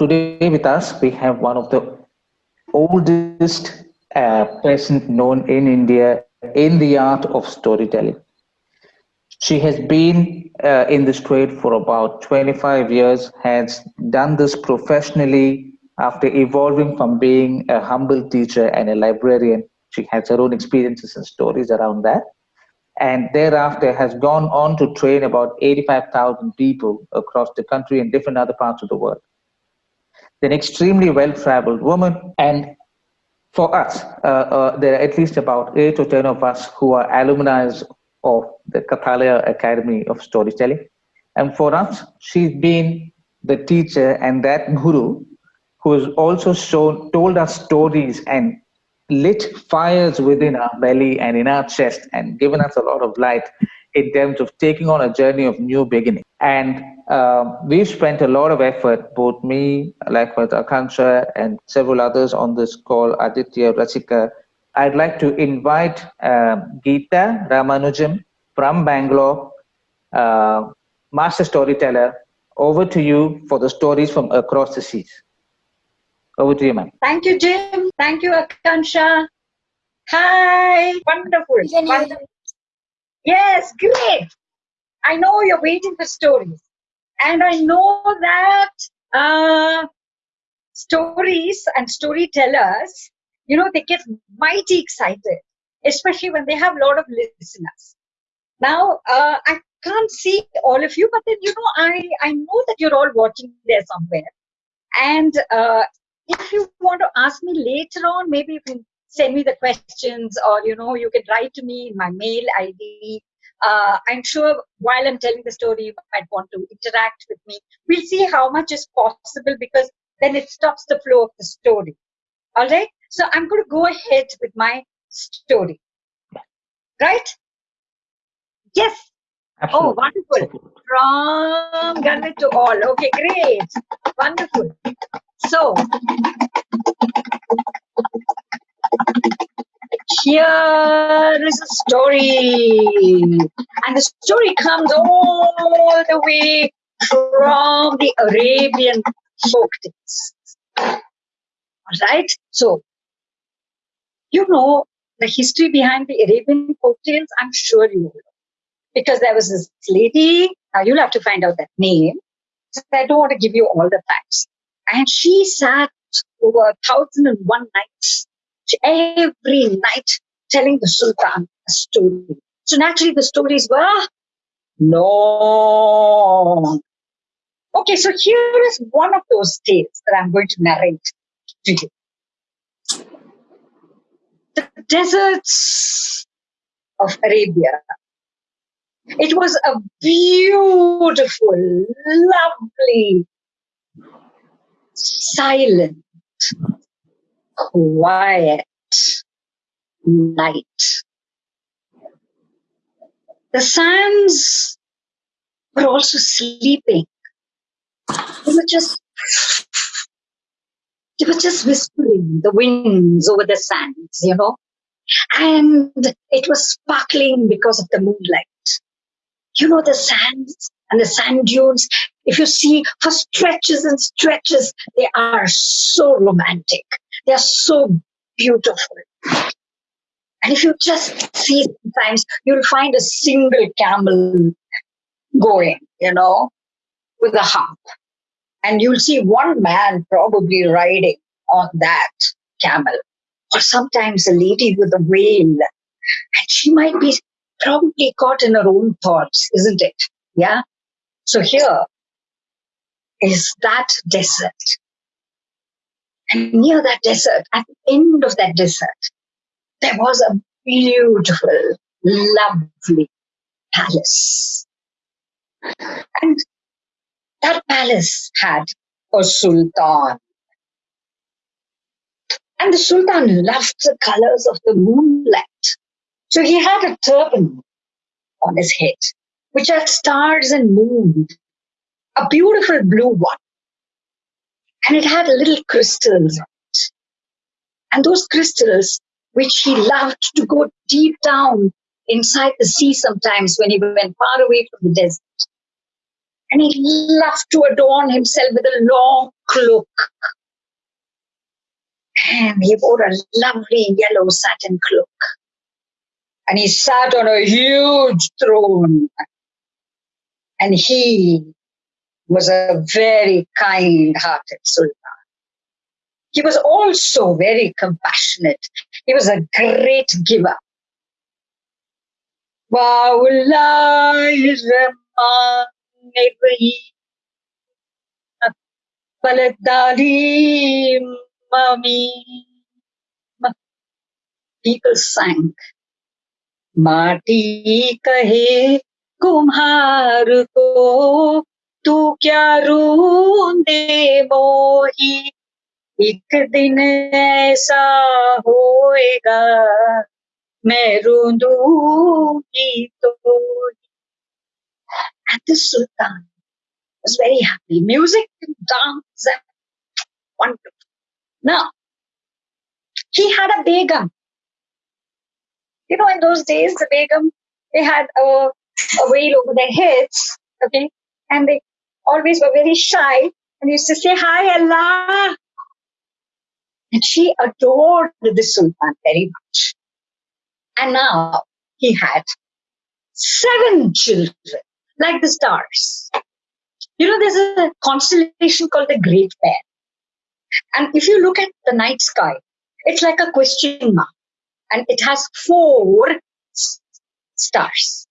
today with us, we have one of the oldest uh, known in India in the art of storytelling. She has been uh, in this trade for about 25 years, has done this professionally after evolving from being a humble teacher and a librarian. She has her own experiences and stories around that. And thereafter has gone on to train about 85,000 people across the country and different other parts of the world. An extremely well-traveled woman and for us, uh, uh, there are at least about eight or 10 of us who are alumni of the Kathalaya Academy of Storytelling. And for us, she's been the teacher and that guru who has also shown, told us stories and lit fires within our belly and in our chest and given us a lot of light in terms of taking on a journey of new beginning. And uh, we've spent a lot of effort, both me, likewise Akanksha, and several others on this call, Aditya, Rasika. I'd like to invite uh, Geeta Ramanujam from Bangalore, uh, master storyteller, over to you for the stories from across the seas. Over to you, ma'am. Thank you, Jim. Thank you, Akansha. Hi. Wonderful. Wonderful. Yes, great. I know you're waiting for stories. And I know that uh, stories and storytellers, you know, they get mighty excited, especially when they have a lot of listeners. Now, uh, I can't see all of you, but then, you know, I, I know that you're all watching there somewhere. And uh, if you want to ask me later on, maybe you can send me the questions or, you know, you can write to me in my mail ID uh, I'm sure while I'm telling the story, you might want to interact with me. We'll see how much is possible because then it stops the flow of the story. All right. So I'm going to go ahead with my story. Right? Yes. Absolutely. Oh, wonderful. From Garvit to all. Okay, great. Wonderful. So, here is a story. And the story comes all the way from the Arabian folk tales. All right? So, you know the history behind the Arabian folk tales? I'm sure you know. Because there was this lady, now you'll have to find out that name. I don't want to give you all the facts. And she sat over a thousand and one nights every night telling the Sultan a story. So naturally the stories were long. Okay, so here is one of those tales that I'm going to narrate to you. The deserts of Arabia. It was a beautiful, lovely, silent, quiet night. The sands were also sleeping. They were just they were just whispering the winds over the sands, you know. And it was sparkling because of the moonlight. You know, the sands and the sand dunes, if you see for stretches and stretches, they are so romantic. They are so beautiful. And if you just see sometimes, you'll find a single camel going, you know, with a hump. And you'll see one man probably riding on that camel. Or sometimes a lady with a veil. And she might be probably caught in her own thoughts, isn't it? Yeah. So here is that desert. And near that desert, at the end of that desert, there was a beautiful, lovely palace. And that palace had a sultan. And the sultan loved the colors of the moonlight. So he had a turban on his head, which had stars and moon, a beautiful blue one and it had little crystals on it. And those crystals, which he loved to go deep down inside the sea sometimes when he went far away from the desert. And he loved to adorn himself with a long cloak. And he wore a lovely yellow satin cloak. And he sat on a huge throne. And he was a very kind hearted sultan. He was also very compassionate. He was a great giver. People sang. माटी कहे कुम्हार को तू क्या रूंदे मोही एक दिन ऐसा होएगा मैं रूंदूंगी तो and the sultan was very happy music and dance and wonderful now he had a begum you know in those days the begum they had a, a veil over their heads okay and they always were very shy and used to say hi allah and she adored the Sultan very much. And now he had seven children, like the stars. You know, there's a constellation called the Great Bear. And if you look at the night sky, it's like a question mark. And it has four stars.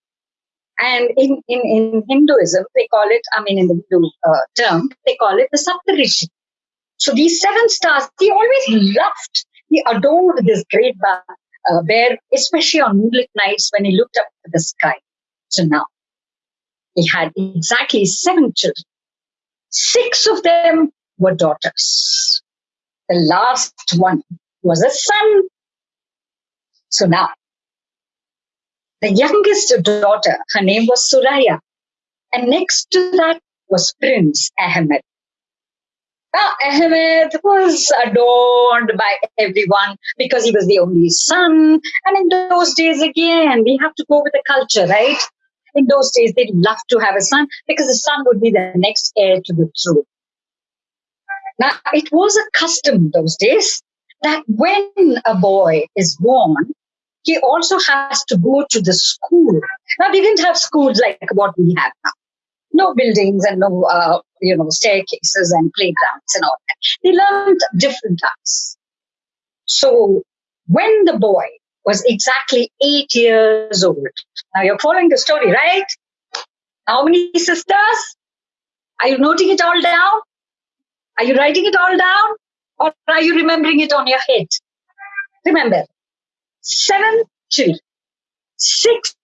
And in, in, in Hinduism, they call it, I mean, in the Hindu uh, term, they call it the Saptarishi. So these seven stars, he always loved, he adored this great uh, bear, especially on moonlit nights when he looked up at the sky. So now he had exactly seven children. Six of them were daughters. The last one was a son. So now, the youngest daughter, her name was Suraya. And next to that was Prince Ahmed. Now, Ahmed was adorned by everyone because he was the only son. And in those days, again, we have to go with the culture, right? In those days, they'd love to have a son because the son would be the next heir to the throne. Now, it was a custom those days that when a boy is born, he also has to go to the school. Now, we didn't have schools like what we have now no buildings and no, uh, you know, staircases and playgrounds and all that. They learned different arts. So when the boy was exactly eight years old, now you're following the story, right? How many sisters? Are you noting it all down? Are you writing it all down? Or are you remembering it on your head? Remember, seven children, six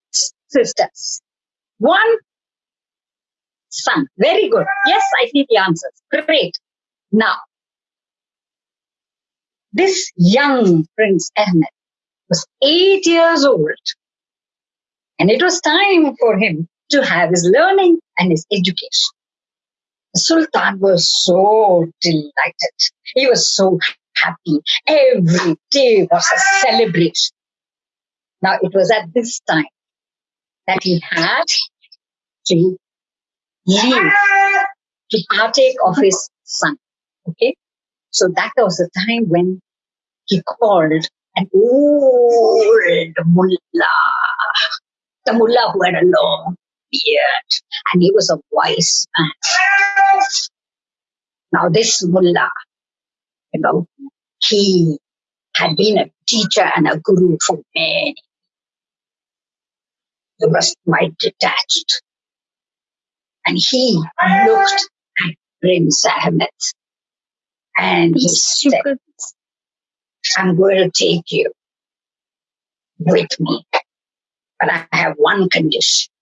sisters, one son. Very good. Yes, I see the answers. Great. Now, this young Prince Ahmed was eight years old, and it was time for him to have his learning and his education. The Sultan was so delighted. He was so happy. Every day was a celebration. Now, it was at this time that he had to leave to partake of his son. Okay. So that was the time when he called an old mullah, the mullah who had a long beard, and he was a wise man. Now, this mullah, you know, he had been a teacher and a guru for many. He was quite detached and he looked at Prince Ahmed and he said, I'm going to take you with me, but I have one condition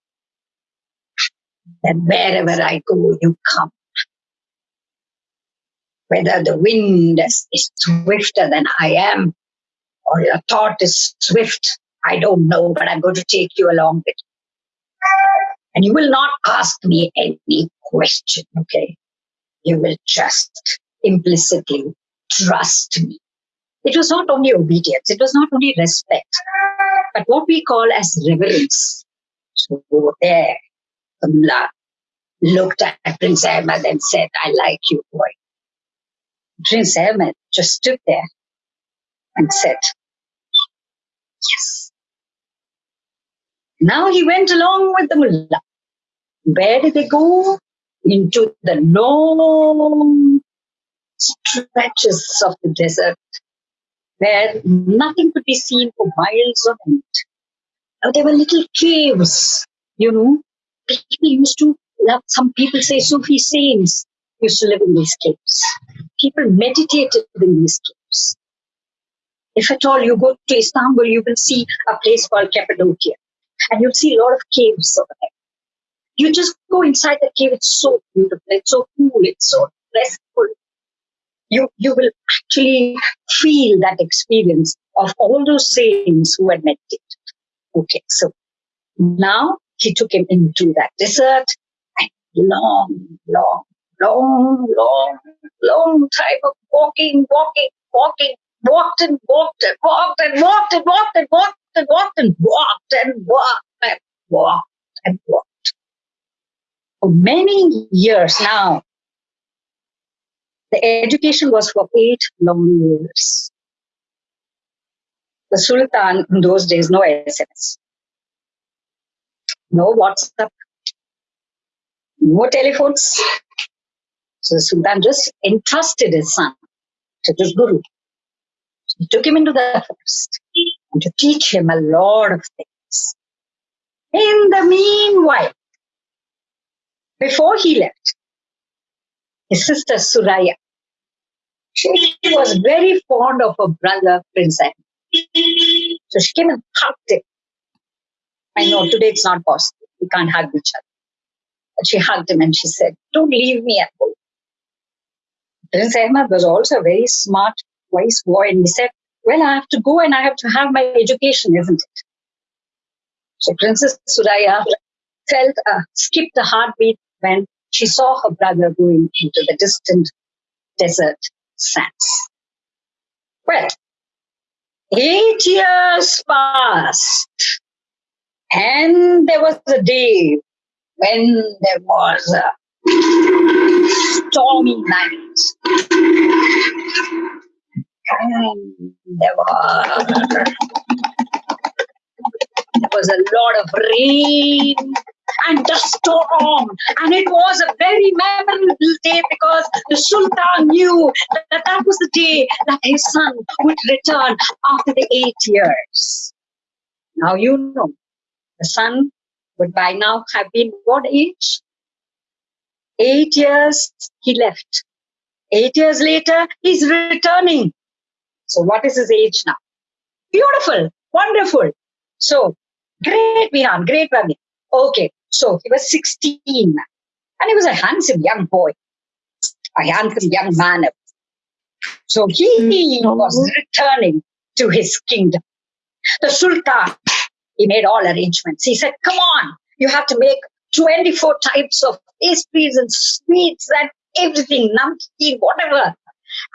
that wherever I go, you come. Whether the wind is, swifter than I am, or your thought is swift, I don't know, but I'm going to take you along with and you will not ask me any question, okay? You will just implicitly trust me. It was not only obedience, it was not only respect, but what we call as reverence. So there, the mullah looked at Prince Ahmed and said, I like you, boy. Prince Ahmed just stood there and said, Yes. Now he went along with the mullah. Where did they go? Into the long stretches of the desert where nothing could be seen for miles on end. Now, there were little caves, you know. People used to, some people say Sufi saints used to live in these caves. People meditated in these caves. If at all you go to Istanbul, you will see a place called Cappadocia. And you'll see a lot of caves over there. You just go inside the cave, it's so beautiful, it's so cool, it's so restful. You, you will actually feel that experience of all those saints who had meditated. Okay, so now he took him into that desert and long, long, long, long, long time of walking, walking, walking, walked and walked and walked and walked and walked and walked and walked and walked and walked and walked and walked. For many years now, the education was for eight long years. The Sultan, in those days, no SMS, no WhatsApp, no telephones. So the Sultan just entrusted his son to this guru. He took him into the forest and to teach him a lot of things. In the meanwhile, before he left, his sister Suraya, she was very fond of her brother, Prince Ahmed. So she came and hugged him. I know today it's not possible. We can't hug each other. But she hugged him and she said, Don't leave me at home. Prince Ahmed was also a very smart wise boy and he said, well, I have to go and I have to have my education, isn't it? So Princess Suraya felt skipped a heartbeat when she saw her brother going into the distant desert sands. Well, eight years passed and there was a day when there was a stormy night there was, there was a lot of rain and a storm. And it was a very memorable day because the Sultan knew that that was the day that his son would return after the eight years. Now you know, the son would by now have been what age? Eight years he left. Eight years later, he's returning. So what is his age now? Beautiful, wonderful. So great Vihan, great Ravi. Okay, so he was 16 and he was a handsome young boy, a handsome young man. So he mm-hmm. was returning to his kingdom. The Sultan, he made all arrangements. He said, come on, you have to make 24 types of pastries and sweets and everything, namkeen, whatever.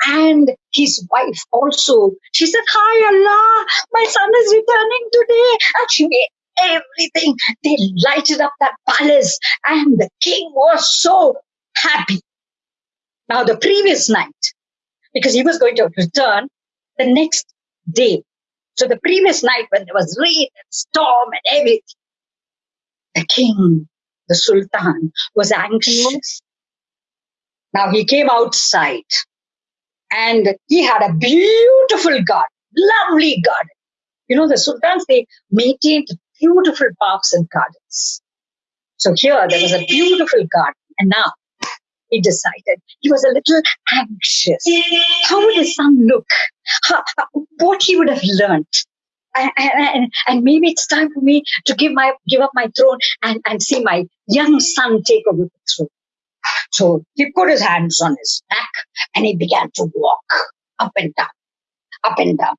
And his wife also, she said, Hi Allah, my son is returning today. And she made everything. They lighted up that palace, and the king was so happy. Now, the previous night, because he was going to return the next day. So, the previous night, when there was rain and storm and everything, the king, the sultan, was anxious. Mm-hmm. Now, he came outside and he had a beautiful garden, lovely garden. You know, the sultans, they maintained beautiful parks and gardens. So here there was a beautiful garden. And now he decided he was a little anxious. How would his son look? How, what he would have learned. And, and, maybe it's time for me to give my give up my throne and, and see my young son take over the throne. So he put his hands on his back and he began to walk up and down, up and down,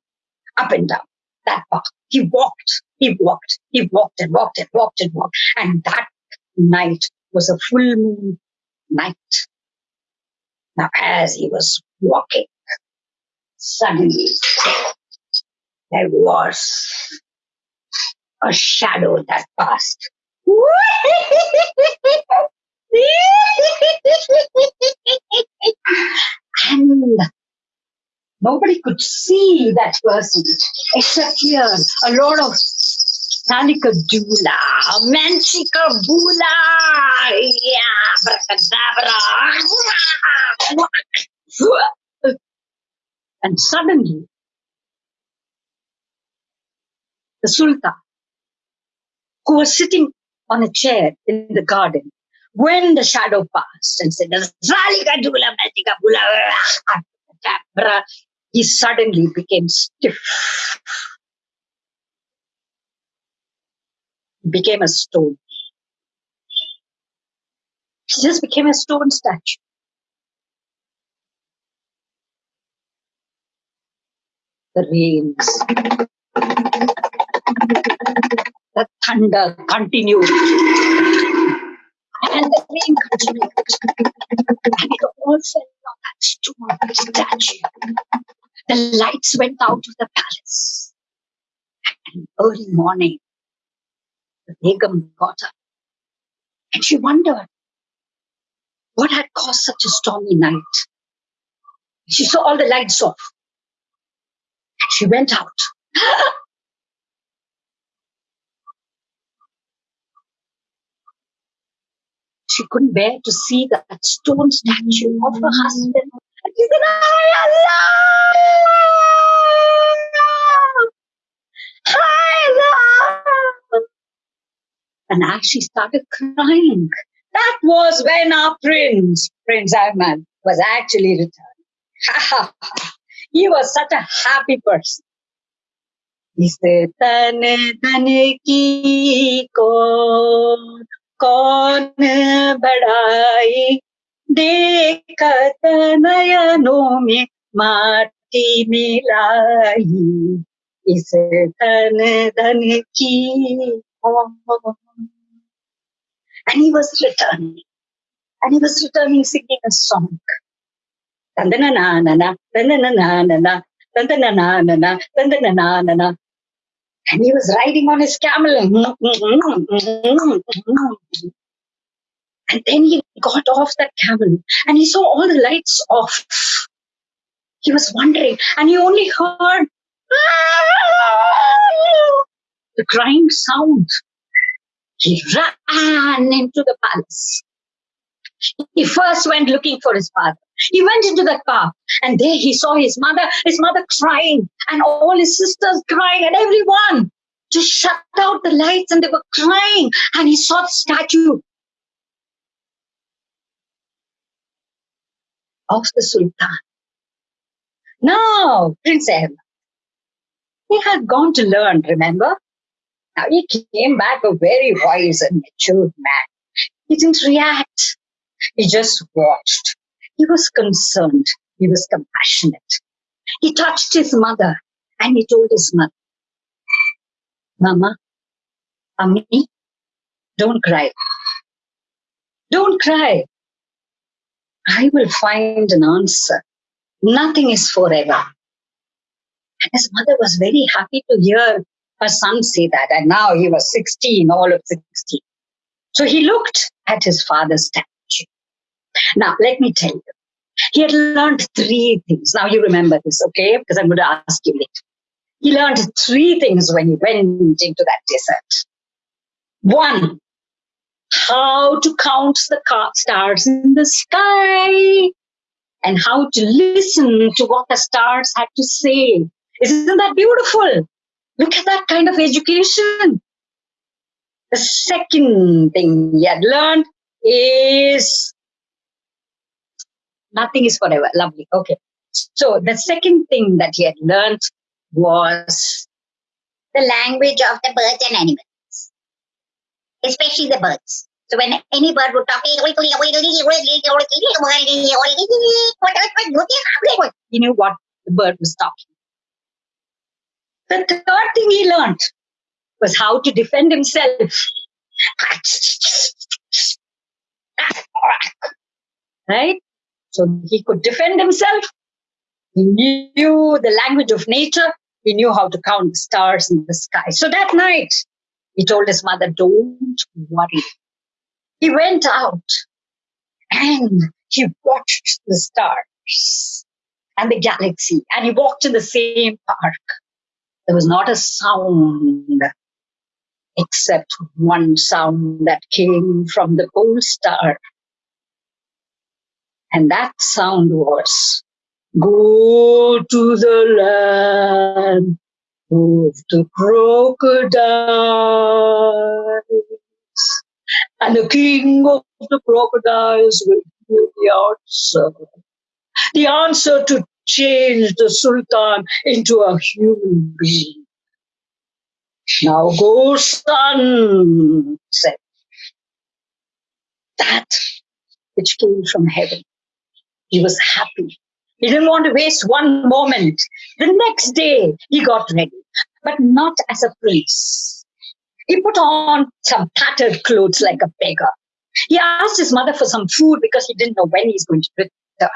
up and down that path. He walked, he walked, he walked and walked and walked and walked. And that night was a full moon night. Now, as he was walking, suddenly there was a shadow that passed. and nobody could see that person except here a lot of Salika Dula, Manchika Bula, yeah, And suddenly, the Sultan, who was sitting on a chair in the garden, when the shadow passed and said, he suddenly became stiff became a stone. She just became a stone statue. The rains, the thunder continued. And the rain continued. And it all fell on that stone statue. The lights went out of the palace. And early morning, the Begum got up. And she wondered what had caused such a stormy night. She saw all the lights off. And she went out. She couldn't bear to see that stone statue of her husband. And she's going, Allah! And as she started crying, that was when our prince, Prince Ahmed was actually returned. he was such a happy person. He said, Tane, tane ki ko कौन बढ़ाई देखत नयनों में माटी मिलाई इस तन धन की and he was returning. And he was returning singing a song. and he was riding on his camel. Mm, mm, mm, and then he got off that camel and he saw all the lights off. He was wondering and he only heard ah! the crying sound. He ran into the palace. He first went looking for his father. He went into the car and there he saw his mother, his mother crying and all his sisters crying and everyone just shut out the lights and they were crying and he saw the statue of the Sultan. Now, Prince Ahmed, he had gone to learn, remember? Now he came back a very wise and matured man. He didn't react. He just watched. He was concerned. He was compassionate. He touched his mother and he told his mother, Mama, Ami, don't cry. Don't cry. I will find an answer. Nothing is forever. And his mother was very happy to hear her son say that. And now he was 16, all of 16. So he looked at his father's statue. Now, let me tell you, he had learned three things. Now you remember this, okay? Because I'm going to ask you later. He learned three things when he went into that desert. One, how to count the stars in the sky and how to listen to what the stars had to say. Isn't that beautiful? Look at that kind of education. The second thing he had learned is nothing is forever. Lovely. Okay. So the second thing that he had learned was the language of the birds and animals, especially the birds. So when any bird would talk, he knew what the bird was talking. The third thing he learned was how to defend himself. Right? So he could defend himself. He knew the language of nature. He knew how to count the stars in the sky. So that night, he told his mother, don't worry. He went out And he watched the stars and the galaxy, and he walked in the same park. There was not a sound except one sound that came from the pole star. And that sound was, Go to the land of the crocodiles. And the king of the crocodiles will give the answer. The answer to change the sultan into a human being. Now go, son, said that which came from heaven. He was happy. He didn't want to waste one moment. The next day, he got ready, but not as a prince. He put on some tattered clothes like a beggar. He asked his mother for some food because he didn't know when he's going to return.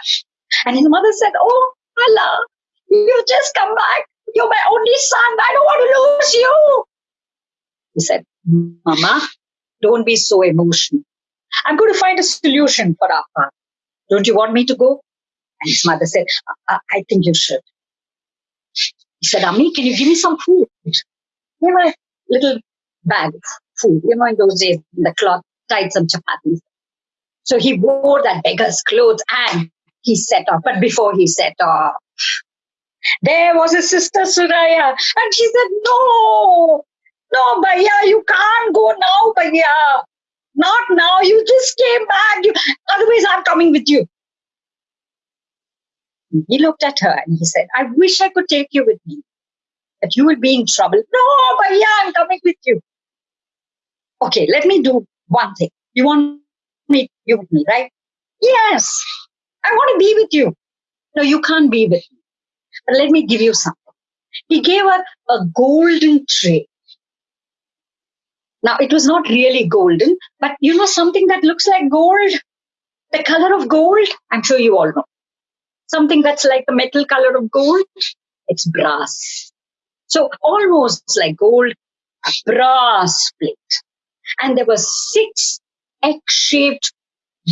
And his mother said, Oh, Allah, you just come back. You're my only son. I don't want to lose you. He said, Mama, don't be so emotional. I'm going to find a solution for our father. Don't you want me to go? And his mother said, I, I think you should. He said, Ami, can you give me some food? Know, a little bag of food. You know, in those days, the cloth tied some chapatis. So he wore that beggar's clothes and he set off. But before he set off, there was his sister Suraya. And she said, No, no, Bhaiya, you can't go now, Bhaiya. Not now. You just came back. You, otherwise, I'm coming with you. He looked at her and he said, I wish I could take you with me, but you will be in trouble. No, Bhaiya, I'm coming with you. Okay, let me do one thing. You want me, you with me, right? Yes, I want to be with you. No, you can't be with me. But let me give you something. He gave her a golden tray. Now, it was not really golden, but you know something that looks like gold? The color of gold? I'm sure you all know. Something that's like the metal color of gold? It's brass. So almost like gold, a brass plate. And there were six egg-shaped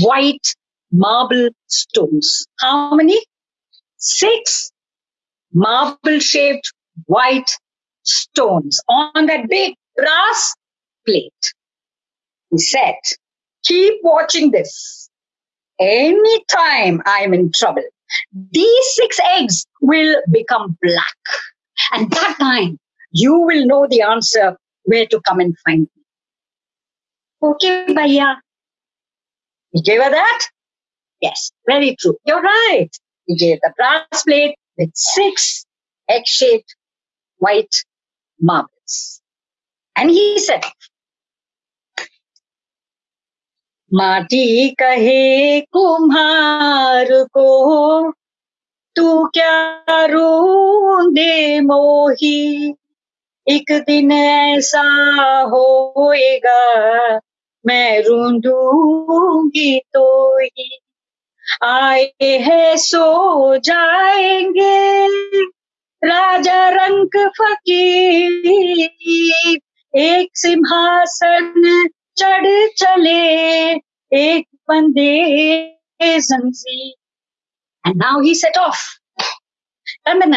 white marble stones. How many? Six marble shaped white stones on that big brass plate. He said, keep watching this. Anytime I'm in trouble, these six eggs will become black. And that time you will know the answer where to come and find me. Okay, Bhaiya. He gave her that? Yes, very true. You're right. He gave the brass plate with six egg-shaped white marbles. And he said, माटी कहे कुम्हार को, तू क्या दे मोही? एक दिन ऐसा होएगा, मैं रूंदूँगी तो ही। आए है सो जाएँगे, राजा रंग फकीर, एक सिंहासन चढ़ चले एक बंदे जंजी and now he set off he was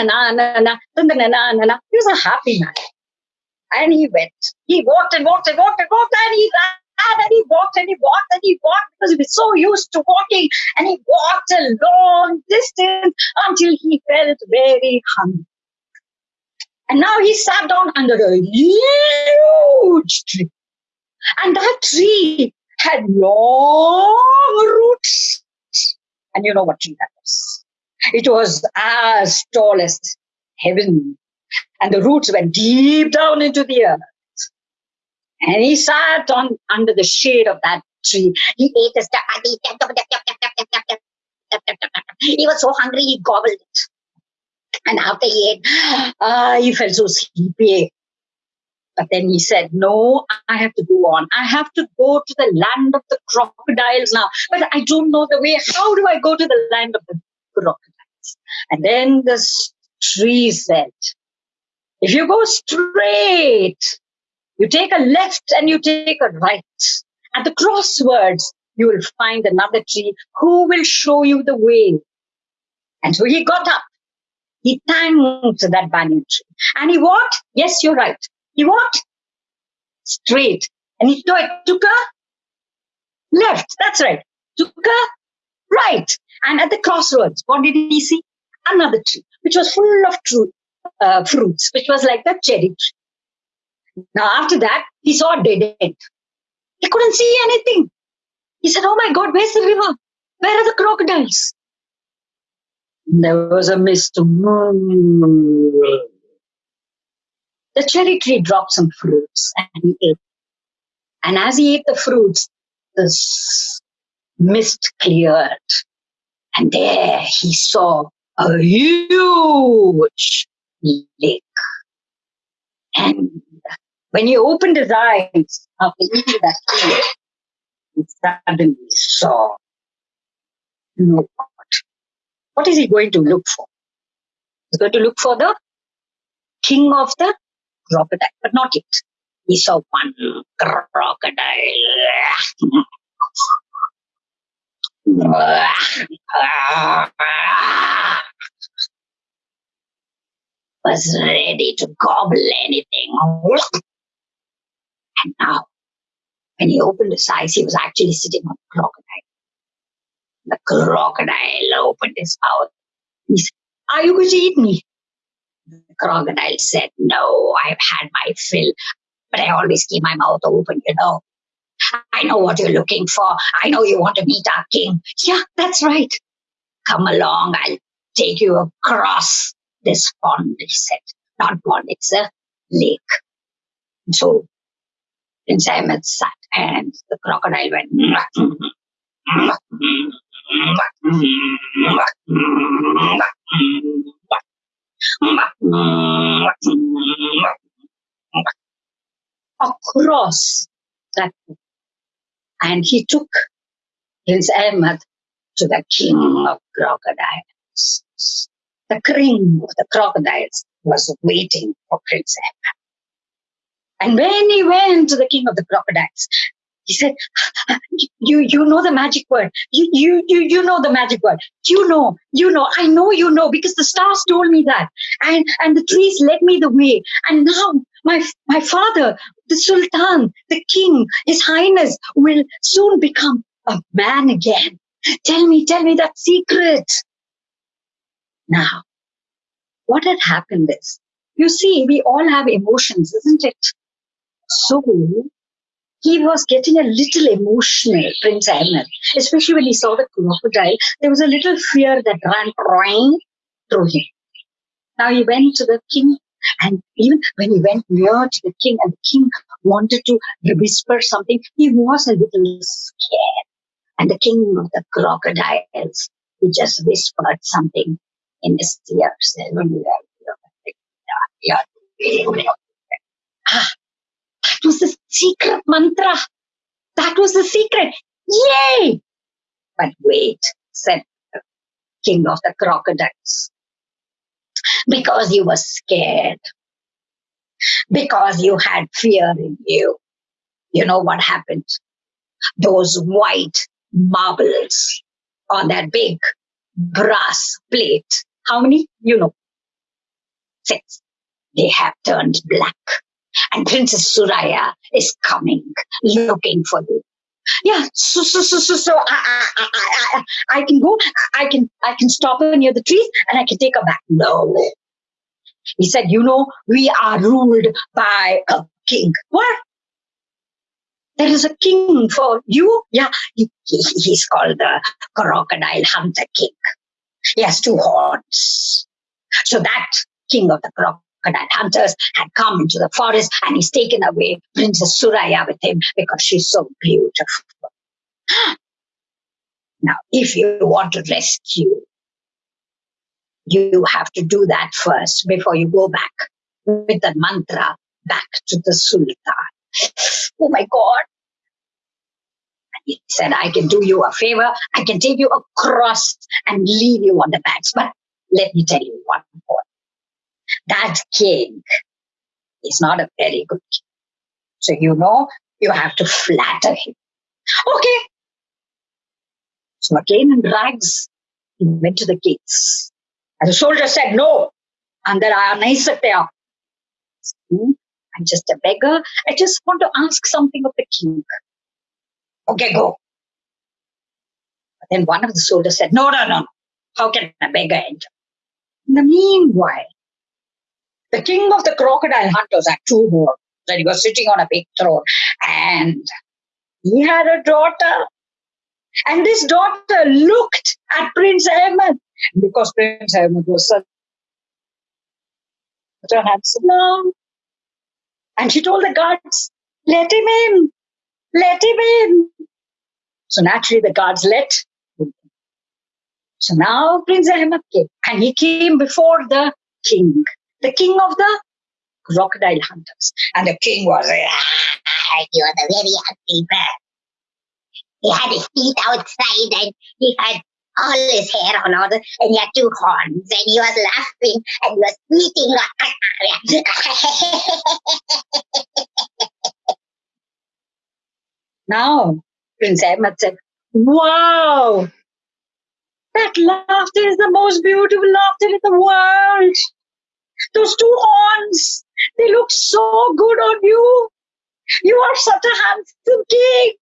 a happy man and he went he walked and walked and walked and walked and he ran and he walked and he walked and he walked because he was so used to walking and he walked a long distance until he felt very hungry. And now he sat down under a huge tree. And that tree had long roots. And you know what tree that was? It was as tall as heaven. And the roots went deep down into the earth. And he sat on under the shade of that tree. He ate his chapati. He was so hungry, he gobbled it. And after he ate, uh, he felt so sleepy. But then he said, No, I have to go on. I have to go to the land of the crocodiles now. But I don't know the way. How do I go to the land of the crocodiles? And then the tree said, If you go straight, you take a left and you take a right. At the crosswords, you will find another tree who will show you the way. And so he got up. He thanked that banyan tree. And he walked, yes, you're right. He walked straight. And he took, took a left. That's right. Took a right. And at the crossroads, what did he see? Another tree, which was full of true, uh, fruits, which was like the cherry tree. Now, after that, he saw a dead end. He couldn't see anything. He said, Oh my God, where's the river? Where are the crocodiles? There was a mist. The cherry tree dropped some fruits and he ate. And as he ate the fruits, the mist cleared. And there he saw a huge lake. And when he opened his eyes after eating that tree, he suddenly saw, you know what? What is he going to look for? He's going to look for the king of the crocodile, but not yet. He saw one crocodile. was ready to gobble anything. And now, when he opened his eyes, he was actually sitting on a crocodile. The crocodile opened his mouth. He said, Are you going to eat me? The crocodile said, No, I've had my fill, but I always keep my mouth open, you know. I know what you're looking for. I know you want to meet our king. Yeah, that's right. Come along, I'll take you across this pond, he said. Not pond, it's a lake. So Prince Ahmed sat and the crocodile went. Mm-hmm. Mm-hmm. Mm-hmm. Across that and he took Prince Ahmed to the king of crocodiles. The king of the crocodiles was waiting for Prince Ahmed. And when he went to the king of the crocodiles, he said, "You, you know the magic word. You, you, you, you know the magic word. You know, you know. I know you know because the stars told me that, and and the trees led me the way. And now my my father, the sultan, the king, his highness, will soon become a man again. Tell me, tell me that secret. Now, what had happened is, you see, we all have emotions, isn't it? So he was getting a little emotional, Prince Ahmed, especially when he saw the crocodile. There was a little fear that ran right through him. Now he went to the king, and even when he went near to the king, and the king wanted to whisper something, he was a little scared. And the king of the crocodiles, he just whispered something in his ears. Ah, was the secret mantra. That was the secret. Yay! But wait, said the king of the crocodiles. Because you were scared. Because you had fear in you. You know what happened? Those white marbles on that big brass plate. How many? You know. Six. They have turned black and Princess Suraya is coming, looking for you. Yeah, so so so so, so I, I, I, I, I can go, I can I can stop her near the trees and I can take her back. No. He said, you know, we are ruled by a king. What? There is a king for you? Yeah, he, he, he's called the Crocodile Hunter King. He has two horns. So that king of the crocodile crocodile hunters had come into the forest and he's taken away Princess Suraya with him because she's so beautiful. Now, if you want to rescue, you have to do that first before you go back with the mantra back to the Sultan. Oh my God. He said, I can do you a favor. I can take you across and leave you on the banks. But let me tell you point that king is not a very good king. So you know you have to flatter him. Okay. So again in rags, he went to the gates. And the soldier said, No. And there are there hmm? I'm just a beggar. I just want to ask something of the king. Okay, go. But then one of the soldiers said, No, no, no. How can a beggar enter? In the meanwhile, the king of the crocodile hunters had two horns, and he was sitting on a big throne, and he had a daughter. And this daughter looked at Prince Ahmed because Prince Ahmed was such a handsome and she told the guards, let him in, let him in. So naturally the guards let. So now Prince Ahmed came. And he came before the king, the king of the crocodile hunters. And the king was, ah, you are the very ugly bird. He had his feet outside and he had all his hair on all the, and he had two horns and he was laughing and he was eating. now, Prince Ahmed said, Wow, that laughter is the most beautiful laughter in the world. Those two horns, they look so good on you. You are such a handsome king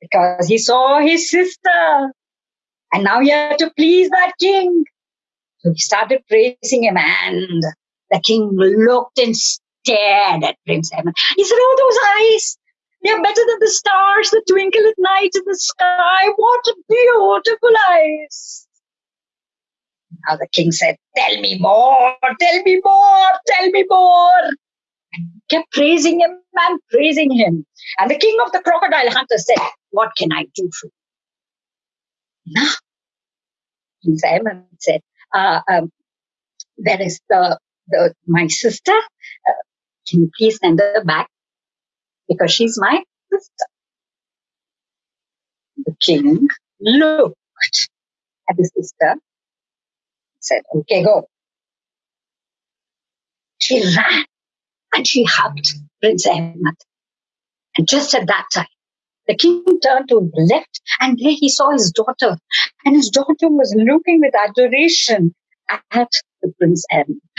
because he saw his sister and now he had to please that king. So he started praising him and the king looked and stared at Prince Ahmed. He said, Oh, those eyes, they're better than the stars that twinkle at night in the sky. What beautiful eyes. Now the king said, Tell me more, tell me more, tell me more. And kept praising him and praising him. And the king of the crocodile hunters said, What can I do for you? Now, King Simon said, uh, um, There is the, the my sister. Uh, can you please send her back? Because she's my sister. The king looked at the sister, said, Okay, go. She ran and she hugged Prince Ahmed. And just at that time, the king turned to the left and there he saw his daughter. And his daughter was looking with adoration at the Prince Ahmed.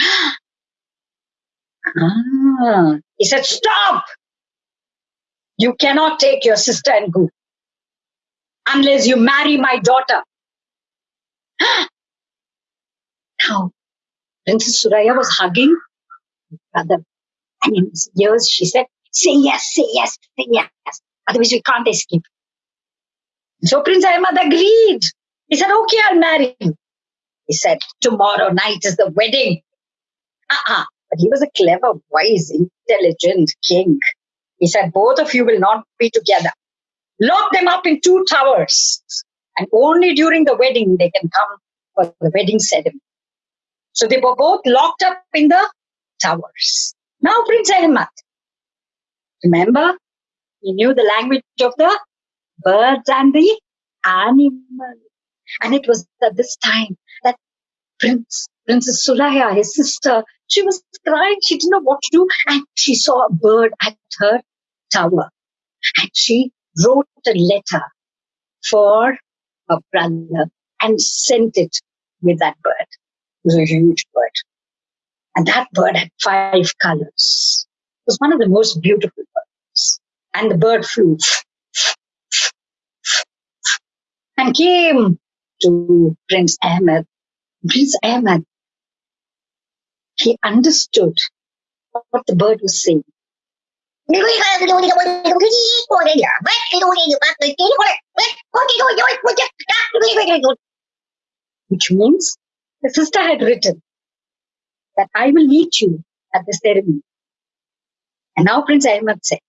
ah, he said, Stop! You cannot take your sister and go unless you marry my daughter. now, Princess Suraya was hugging her brother. And in his ears, she said, Say yes, say yes, say yes. Otherwise, we can't escape. So Prince Ahmad agreed. He said, Okay, I'll marry you. He said, Tomorrow night is the wedding. Uh-uh. But he was a clever, wise, intelligent king. He said, Both of you will not be together. Lock them up in two towers. And only during the wedding they can come for the wedding ceremony. So they were both locked up in the towers. Now Prince Ahmad, Remember, he knew the language of the birds and the animals. And it was at this time that Prince, Princess Suraya, his sister, she was crying. She didn't know what to do. And she saw a bird at her tower. And she wrote a letter for her brother and sent it with that bird. Was a huge bird. And that bird had five colors It was one of the most beautiful birds. And the bird flew and came to Prince Ahmed. Prince Ahmed, he understood what the bird was saying. Which means the sister had written that I will meet you at the ceremony. And now Prince Ahmed said,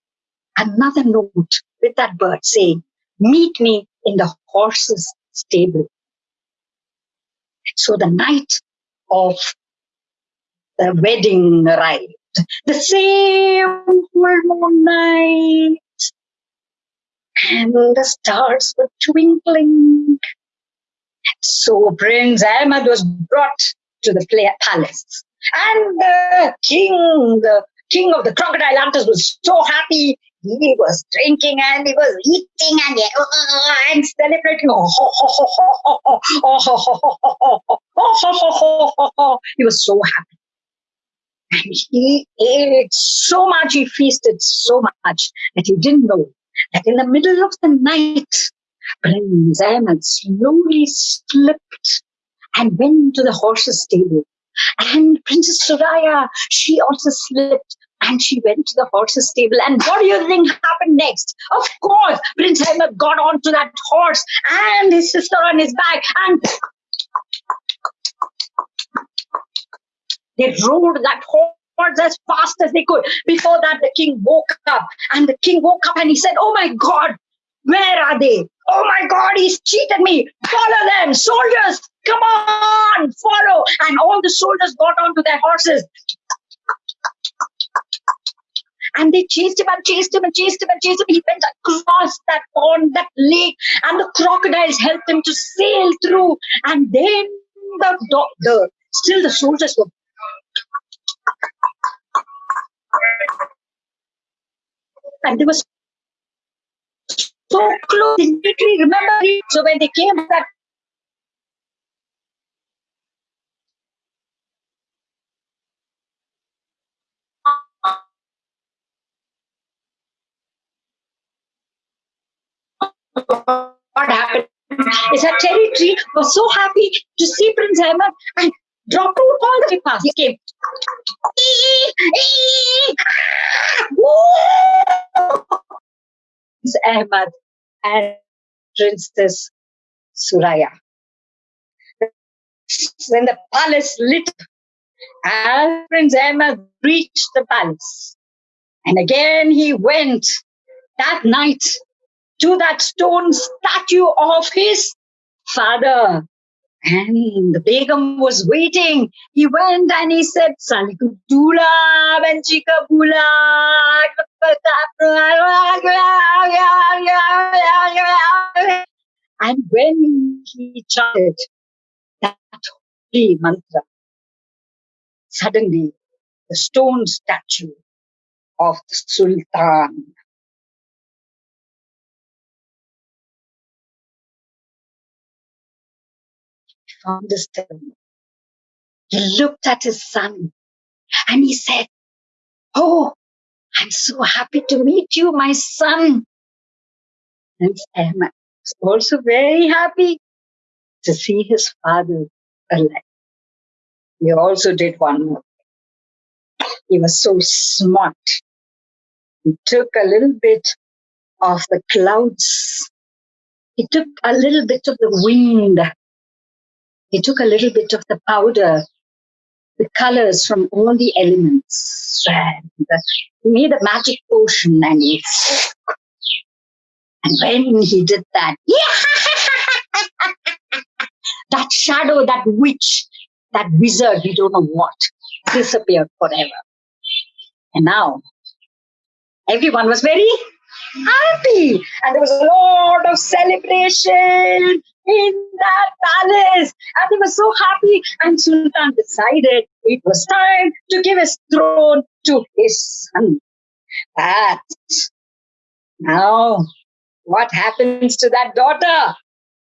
another note with that bird saying, meet me in the horse's stable. So the night of the wedding arrived. The same full moon night. And the stars were twinkling. So Prince Ahmed was brought to the palace. And the king, the king of the crocodile hunters was so happy. he was drinking and he was eating and, he and celebrating. He was so happy. And he ate so much, he feasted so much that he didn't know that in the middle of the night, Prince Ahmed slowly slipped and went to the horse's stable. And Princess Suraya, she also slipped and she went to the horse's stable. And what do you think happened next? Of course, Prince Ahmed got onto that horse and his sister on his back and they rode that horse as fast as they could. Before that, the king woke up and the king woke up and he said, Oh my God, where are they? Oh my God, he's cheated me. Follow them, soldiers. Come on, follow. And all the soldiers got onto their horses. And they chased him and chased him and chased him and chased him. He went across that pond, that lake, and the crocodiles helped him to sail through. And then the, the still the soldiers were and they was so close. Remember, so when they came that what happened is that territory was so happy to see Prince Ahmed and dropped all the way past. He came. Ah, Prince Ahmed and Princess Suraya. When the palace lit and Prince Ahmed reached the palace. And again he went that night to that stone statue of his father. And the Begum was waiting. He went and he said, Salikudula Benchikabula. And when he chanted that holy mantra, suddenly the stone statue of the Sultan stone. He looked at his son and he said, Oh, I'm so happy to meet you, my son. And Ahmed was also very happy to see his father alive. He also did one more. He was so smart. He took a little bit of the clouds. He took a little bit of the wind he took a little bit of the powder, the colors from all the elements. And he made a magic potion and he and when he did that, that shadow, that witch, that wizard, we don't know what, disappeared forever. And now everyone was very happy and there was a lot of celebration in that palace. And they were so happy. And Sultan decided it was time to give his throne to his son. But now, what happens to that daughter?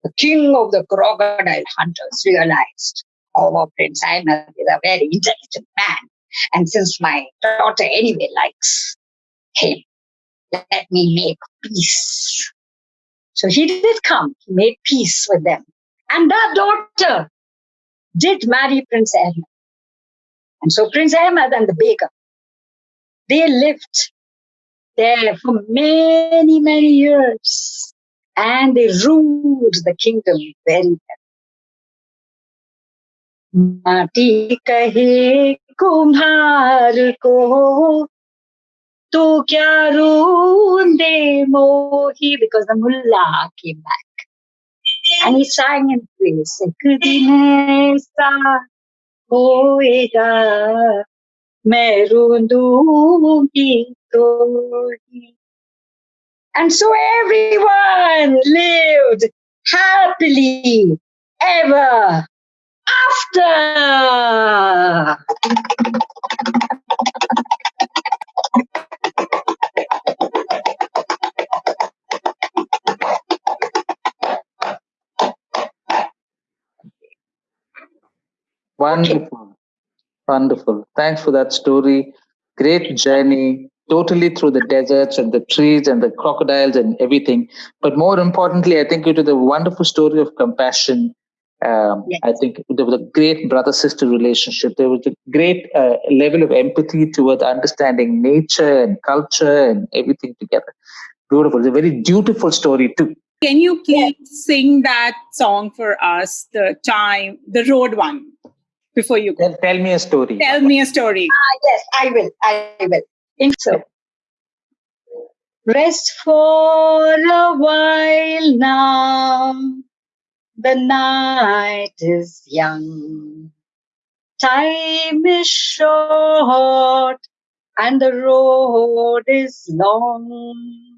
The king of the crocodile hunters realized, oh, Prince Ahmed is a very intelligent man. And since my daughter anyway likes him, let me make peace so he did come, he made peace with them. And that daughter did marry Prince Ahmed. And so Prince Ahmed and the Begum, they lived there for many, many years. And they ruled the kingdom very well. माटी कहे कुम्हार को to kya roonde mohi because the mullah came back. And he sang and praised ek din aisa hoega main roondungi to and so everyone lived happily ever after. Wonderful. Okay. Wonderful. Thanks for that story. Great journey, totally through the deserts and the trees and the crocodiles and everything. But more importantly, I think it was a wonderful story of compassion. Um, yes. I think there was a great brother sister relationship. There was a great uh, level of empathy towards understanding nature and culture and everything together. Beautiful. It's a very beautiful story, too. Can you please sing that song for us, the time, the road one, before you go? Tell, tell me a story. Tell me a story. Ah, yes, I will. I will. In so. Rest for a while now. The night is young. Time is short and the road is long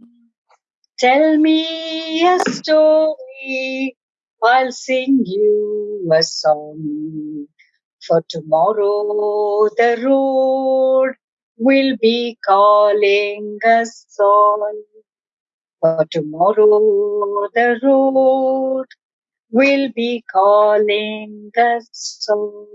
Tell me a story, I'll sing you a song. For tomorrow the road will be calling us all. For tomorrow the road will be calling us all.